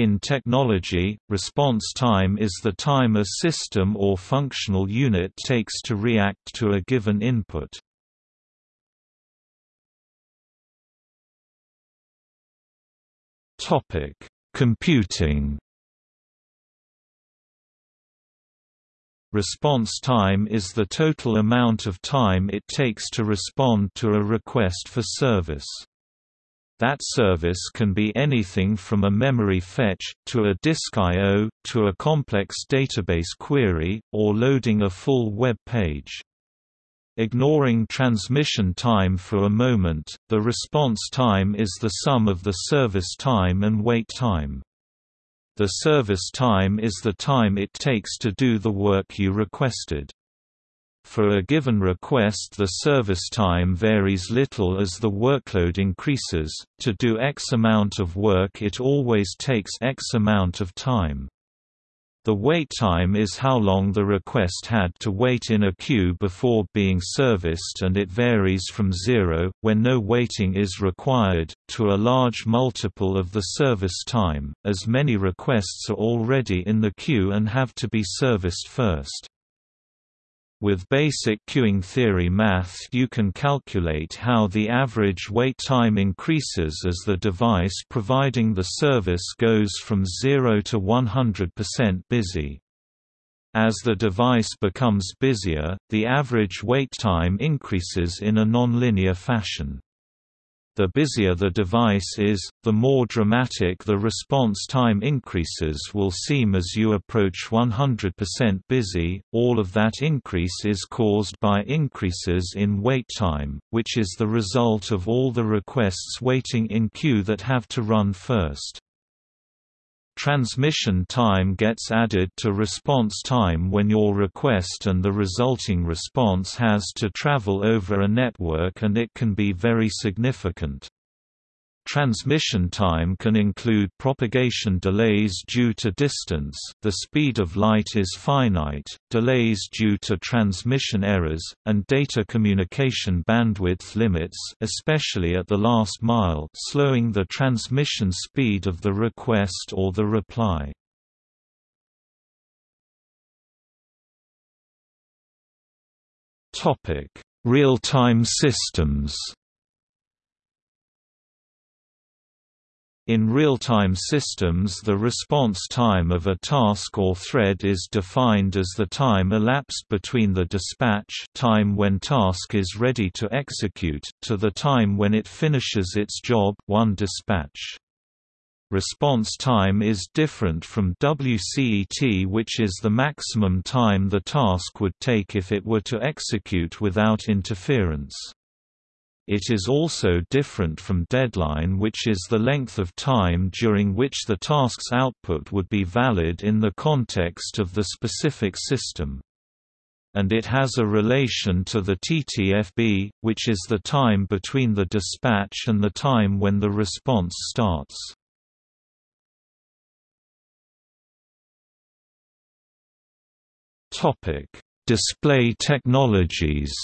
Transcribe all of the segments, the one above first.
In technology, response time is the time a system or functional unit takes to react to a given input. Topic: Computing. Response time is the total amount of time it takes to respond to a request for service. That service can be anything from a memory fetch, to a disk I.O., to a complex database query, or loading a full web page. Ignoring transmission time for a moment, the response time is the sum of the service time and wait time. The service time is the time it takes to do the work you requested. For a given request the service time varies little as the workload increases, to do X amount of work it always takes X amount of time. The wait time is how long the request had to wait in a queue before being serviced and it varies from zero, when no waiting is required, to a large multiple of the service time, as many requests are already in the queue and have to be serviced first. With basic queuing theory math you can calculate how the average wait time increases as the device providing the service goes from 0 to 100% busy. As the device becomes busier, the average wait time increases in a nonlinear fashion. The busier the device is, the more dramatic the response time increases will seem as you approach 100% busy. All of that increase is caused by increases in wait time, which is the result of all the requests waiting in queue that have to run first. Transmission time gets added to response time when your request and the resulting response has to travel over a network and it can be very significant. Transmission time can include propagation delays due to distance the speed of light is finite, delays due to transmission errors, and data communication bandwidth limits especially at the last mile slowing the transmission speed of the request or the reply. Real-time systems In real-time systems the response time of a task or thread is defined as the time elapsed between the dispatch time when task is ready to execute to the time when it finishes its job one dispatch. Response time is different from WCET which is the maximum time the task would take if it were to execute without interference. It is also different from deadline which is the length of time during which the task's output would be valid in the context of the specific system. And it has a relation to the TTFB, which is the time between the dispatch and the time when the response starts. Display technologies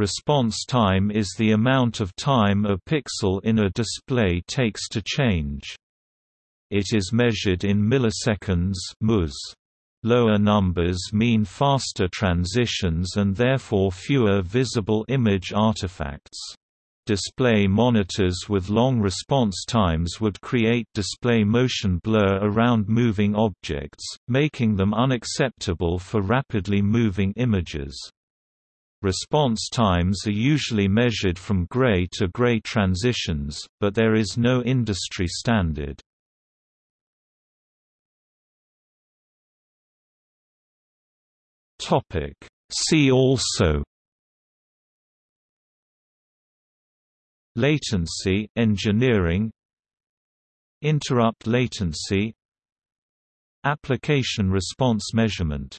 Response time is the amount of time a pixel in a display takes to change. It is measured in milliseconds ms. Lower numbers mean faster transitions and therefore fewer visible image artifacts. Display monitors with long response times would create display motion blur around moving objects, making them unacceptable for rapidly moving images. Response times are usually measured from gray to gray transitions, but there is no industry standard. See also. Latency engineering. Interrupt latency. Application response measurement